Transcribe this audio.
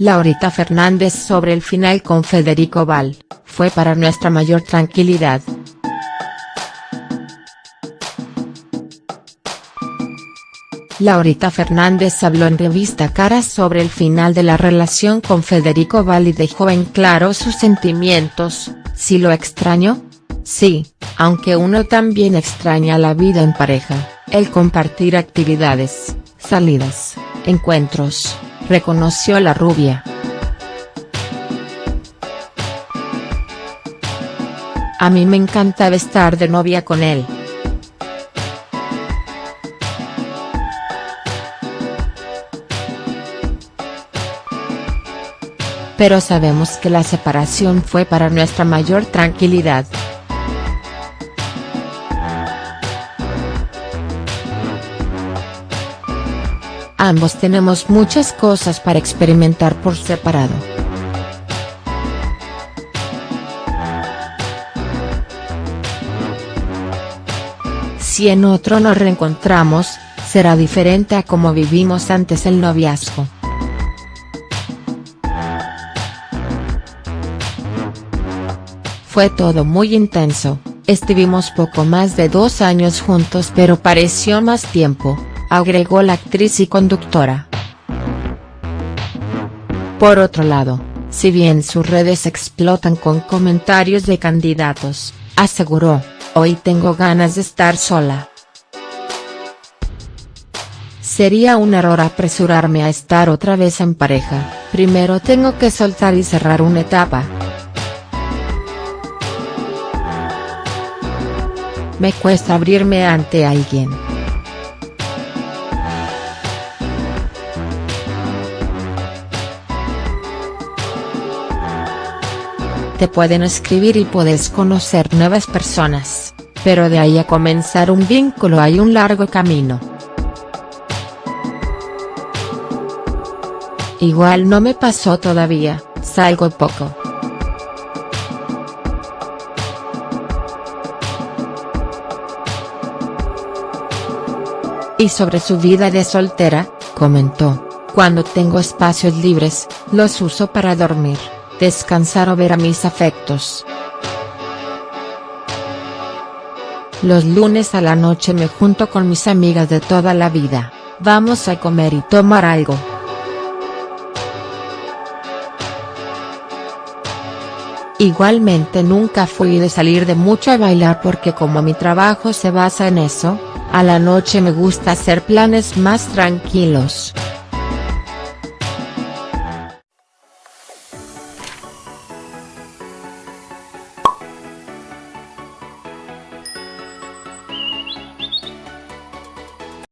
Laurita Fernández sobre el final con Federico Val, fue para nuestra mayor tranquilidad. Laurita Fernández habló en revista Caras sobre el final de la relación con Federico Val y dejó en claro sus sentimientos, ¿si lo extraño? Sí, aunque uno también extraña la vida en pareja, el compartir actividades, salidas, encuentros, reconoció la rubia. A mí me encantaba estar de novia con él. Pero sabemos que la separación fue para nuestra mayor tranquilidad. Ambos tenemos muchas cosas para experimentar por separado. Si en otro nos reencontramos, será diferente a como vivimos antes el noviazgo. Fue todo muy intenso, estuvimos poco más de dos años juntos pero pareció más tiempo, agregó la actriz y conductora. Por otro lado, si bien sus redes explotan con comentarios de candidatos, aseguró, hoy tengo ganas de estar sola. Sería un error apresurarme a estar otra vez en pareja, primero tengo que soltar y cerrar una etapa. Me cuesta abrirme ante alguien. Te pueden escribir y puedes conocer nuevas personas, pero de ahí a comenzar un vínculo hay un largo camino. Igual no me pasó todavía, salgo poco. Y sobre su vida de soltera, comentó, cuando tengo espacios libres, los uso para dormir descansar o ver a mis afectos. Los lunes a la noche me junto con mis amigas de toda la vida, vamos a comer y tomar algo. Igualmente nunca fui de salir de mucho a bailar porque como mi trabajo se basa en eso, a la noche me gusta hacer planes más tranquilos.